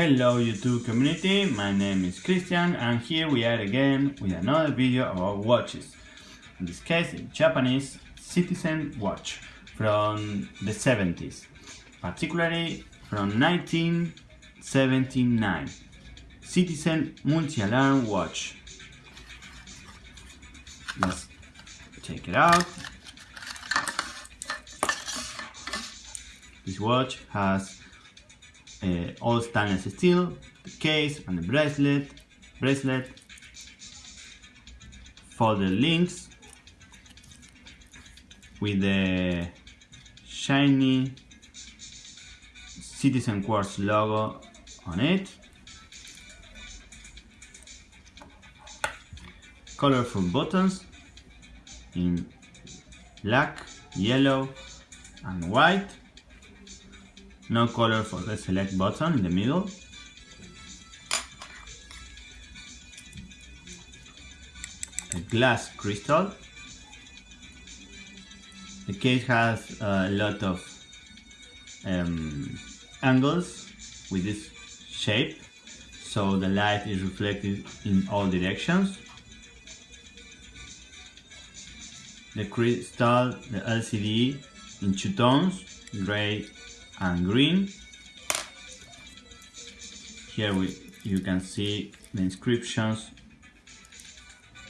Hello YouTube community, my name is Christian and here we are again with another video about watches. In this case, Japanese Citizen watch from the 70s, particularly from 1979. Citizen multi-alarm watch. Let's take it out. This watch has uh, all stainless steel, the case and the bracelet, bracelet, folded links with the shiny Citizen Quartz logo on it. Colorful buttons in black, yellow and white no color for the select button in the middle. A glass crystal. The case has a lot of um, angles with this shape so the light is reflected in all directions. The crystal, the LCD in two tones, gray and green. Here we, you can see the inscriptions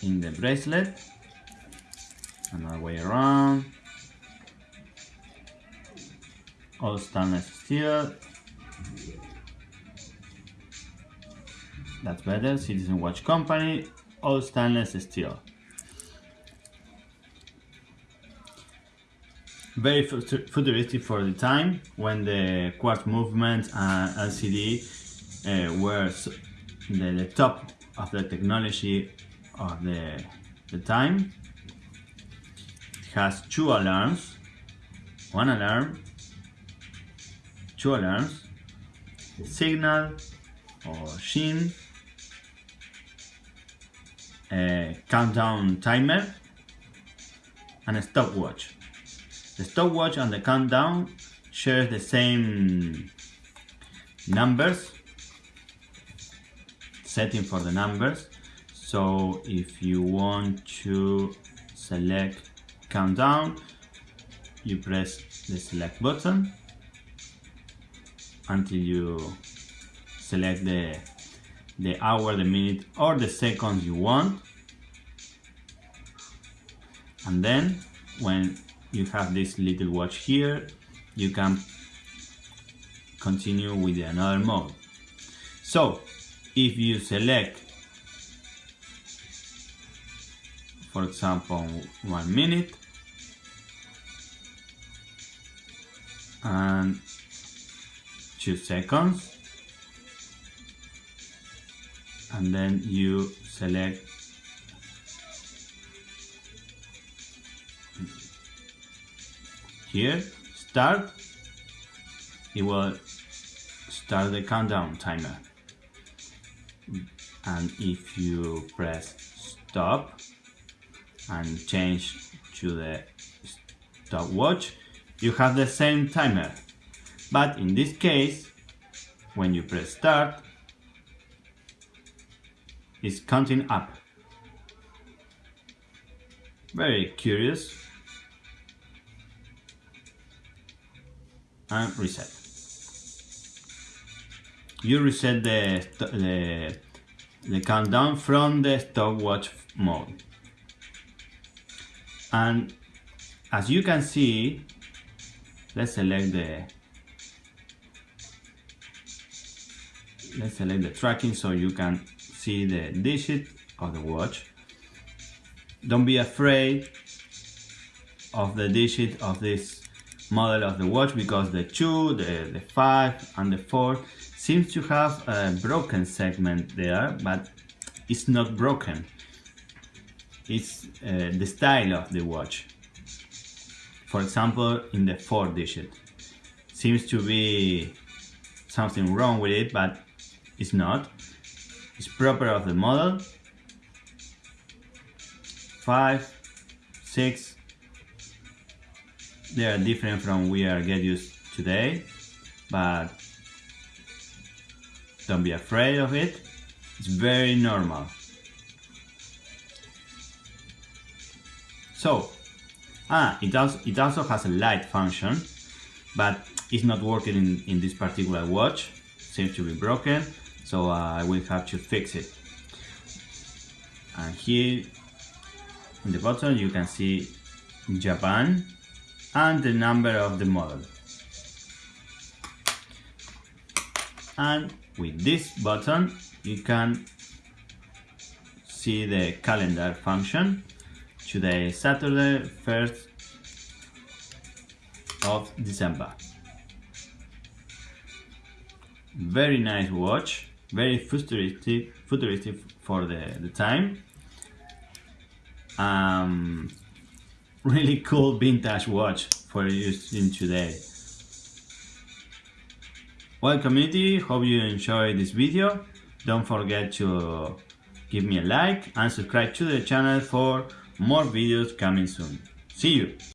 in the bracelet. Another way around. All stainless steel. That's better, Citizen Watch Company, all stainless steel. Very futuristic for the time when the quartz movement and LCD uh, were the, the, top of the technology of the, the time. It has two alarms, one alarm, two alarms, signal or sheen, a countdown timer and a stopwatch. The stopwatch and the countdown share the same numbers, setting for the numbers. So if you want to select countdown, you press the select button until you select the the hour, the minute or the seconds you want. And then when you have this little watch here. You can continue with another mode. So if you select for example one minute and two seconds and then you select here start. It will start the countdown timer. And if you press stop and change to the stopwatch you have the same timer. But in this case when you press start it's counting up. Very curious and reset. You reset the, the, the countdown from the stopwatch mode. And as you can see, let's select the let's select the tracking so you can see the digit of the watch. Don't be afraid of the digit of this model of the watch because the 2, the, the 5 and the 4 seems to have a broken segment there but it's not broken. It's uh, the style of the watch. For example in the 4 digit. Seems to be something wrong with it but it's not. It's proper of the model. 5 6 they are different from we are get used today but Don't be afraid of it. It's very normal. So, ah, it also, it also has a light function, but it's not working in, in this particular watch. Seems to be broken, so uh, I will have to fix it. And here in the bottom you can see Japan and the number of the model. And with this button you can see the calendar function today Saturday 1st of December. Very nice watch. Very futuristic futuristic for the, the time. Um, really cool vintage watch for using today. Well community hope you enjoyed this video. Don't forget to give me a like and subscribe to the channel for more videos coming soon. See you